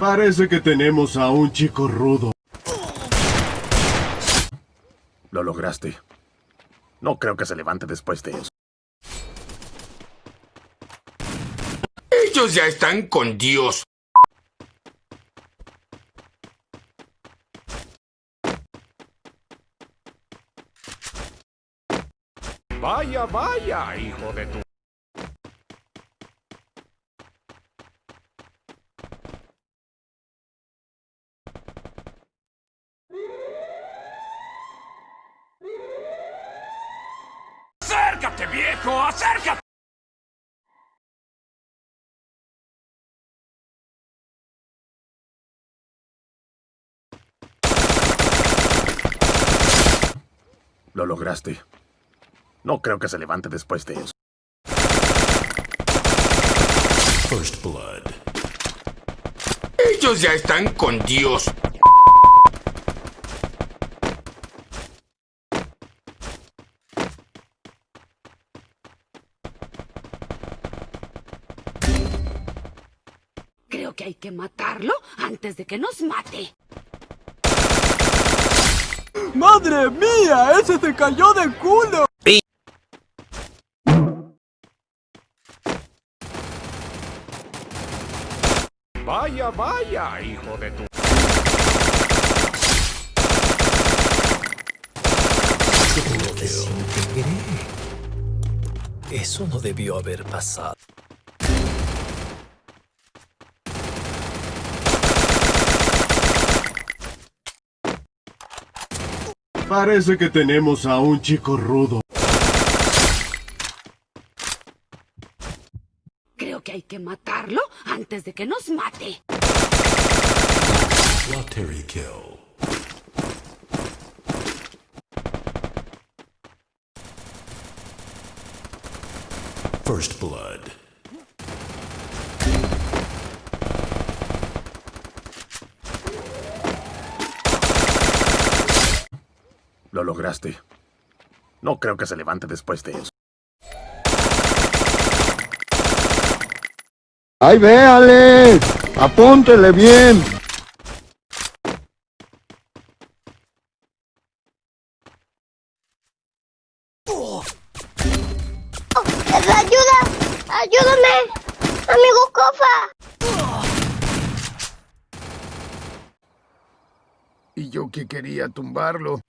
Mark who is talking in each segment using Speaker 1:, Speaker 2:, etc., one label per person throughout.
Speaker 1: Parece que tenemos a un chico rudo.
Speaker 2: Lo lograste. No creo que se levante después de eso.
Speaker 3: Ellos ya están con Dios.
Speaker 4: Vaya, vaya, hijo de tu...
Speaker 3: viejo! ¡Acércate!
Speaker 2: Lo lograste. No creo que se levante después de eso.
Speaker 5: First Blood.
Speaker 3: Ellos ya están con Dios.
Speaker 6: Que hay que matarlo antes de que nos mate.
Speaker 7: ¡Madre mía! ¡Ese se cayó de culo!
Speaker 4: Vaya, vaya, hijo de tu...
Speaker 5: Eso no debió haber pasado.
Speaker 1: Parece que tenemos a un chico rudo.
Speaker 6: Creo que hay que matarlo antes de que nos mate.
Speaker 5: Lottery kill. First Blood.
Speaker 2: Lo lograste. No creo que se levante después de eso.
Speaker 8: ¡Ay, véale! ¡Apúntele bien!
Speaker 9: ¡Ayuda! ¡Ayúdame! ¡Amigo Cofa!
Speaker 4: Y yo que quería tumbarlo.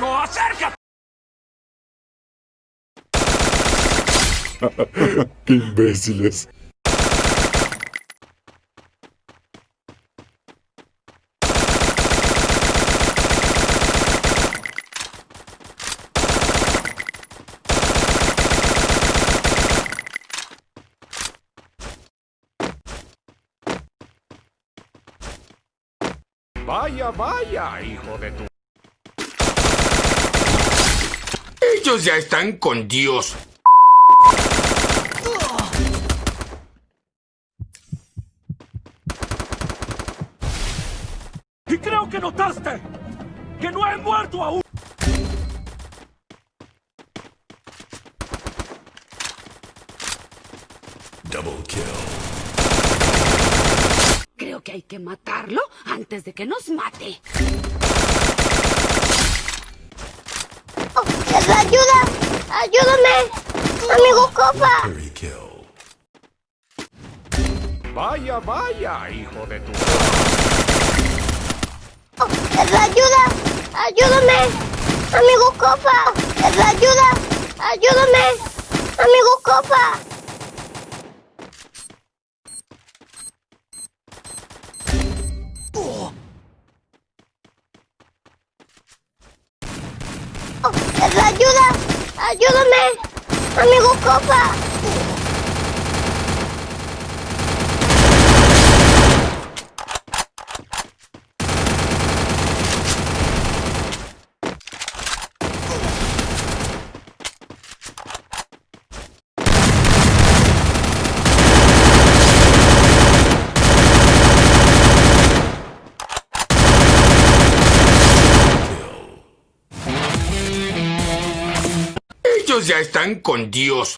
Speaker 3: ¡Acércate.
Speaker 5: ¡Qué imbéciles!
Speaker 4: Vaya, vaya, hijo de tu...
Speaker 3: Ellos ya están con Dios.
Speaker 7: Y creo que notaste que no he muerto aún.
Speaker 5: Double kill.
Speaker 6: Creo que hay que matarlo antes de que nos mate.
Speaker 9: ¡Ayuda! ¡Ayúdame! ¡Amigo
Speaker 5: kill.
Speaker 4: Vaya, vaya, hijo de tu...
Speaker 9: ¡Ayuda! ¡Ayúdame! ¡Amigo Cofa! ¡Ayuda! ¡Ayúdame! ¡Amigo Cofa! ¡Ayuda! ¡Ayúdame! ¡Amigo Cofa!
Speaker 4: Ellos ya están con Dios.